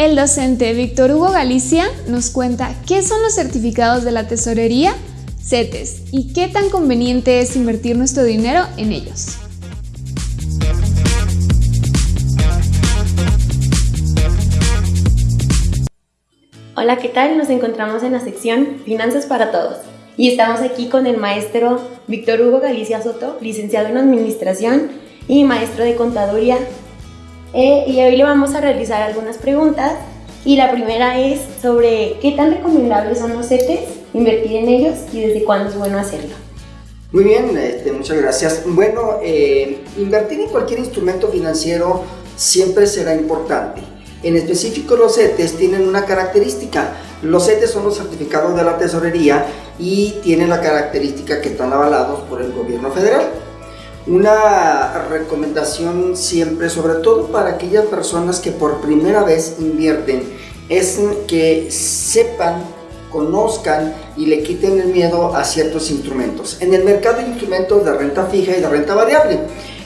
El docente Víctor Hugo Galicia nos cuenta qué son los certificados de la tesorería, CETES, y qué tan conveniente es invertir nuestro dinero en ellos. Hola, ¿qué tal? Nos encontramos en la sección Finanzas para Todos y estamos aquí con el maestro Víctor Hugo Galicia Soto, licenciado en Administración y maestro de Contaduría. Eh, y hoy le vamos a realizar algunas preguntas y la primera es sobre qué tan recomendables son los CETES, invertir en ellos y desde cuándo es bueno hacerlo. Muy bien, este, muchas gracias. Bueno, eh, invertir en cualquier instrumento financiero siempre será importante. En específico los CETES tienen una característica. Los CETES son los certificados de la tesorería y tienen la característica que están avalados por el gobierno federal. Una recomendación siempre, sobre todo para aquellas personas que por primera vez invierten, es que sepan, conozcan y le quiten el miedo a ciertos instrumentos. En el mercado hay instrumentos de renta fija y de renta variable.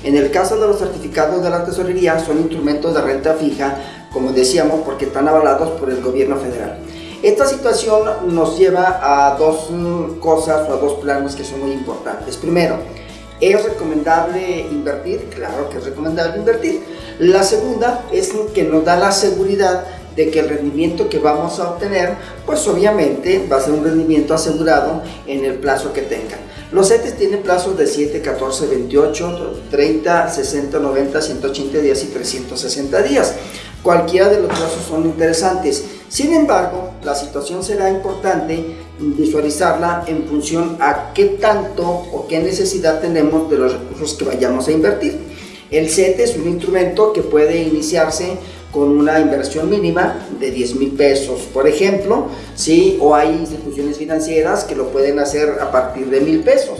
En el caso de los certificados de la tesorería son instrumentos de renta fija como decíamos, porque están avalados por el gobierno federal. Esta situación nos lleva a dos mm, cosas o a dos planos que son muy importantes. Primero, ¿es recomendable invertir? Claro que es recomendable invertir. La segunda es que nos da la seguridad de que el rendimiento que vamos a obtener, pues obviamente va a ser un rendimiento asegurado en el plazo que tengan. Los CETES tienen plazos de 7, 14, 28, 30, 60, 90, 180 días y 360 días. Cualquiera de los plazos son interesantes. Sin embargo, la situación será importante visualizarla en función a qué tanto o qué necesidad tenemos de los recursos que vayamos a invertir. El CETE es un instrumento que puede iniciarse con una inversión mínima de 10 mil pesos, por ejemplo, ¿sí? o hay instituciones financieras que lo pueden hacer a partir de mil pesos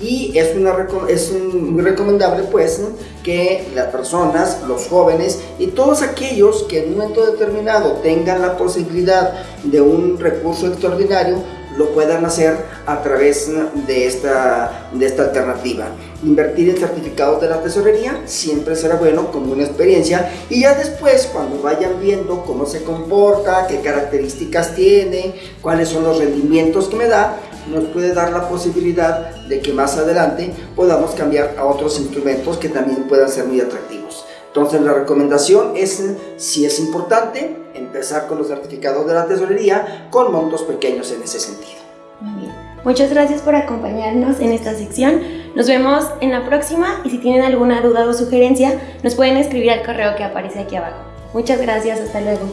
y es, una, es muy recomendable pues que las personas, los jóvenes y todos aquellos que en un momento determinado tengan la posibilidad de un recurso extraordinario lo puedan hacer a través de esta, de esta alternativa. Invertir en certificados de la tesorería siempre será bueno como una experiencia y ya después cuando vayan viendo cómo se comporta, qué características tiene, cuáles son los rendimientos que me da, nos puede dar la posibilidad de que más adelante podamos cambiar a otros instrumentos que también puedan ser muy atractivos. Entonces la recomendación es, si es importante, empezar con los certificados de la tesorería con montos pequeños en ese sentido. Muy bien. Muchas gracias por acompañarnos en esta sección. Nos vemos en la próxima y si tienen alguna duda o sugerencia nos pueden escribir al correo que aparece aquí abajo. Muchas gracias, hasta luego.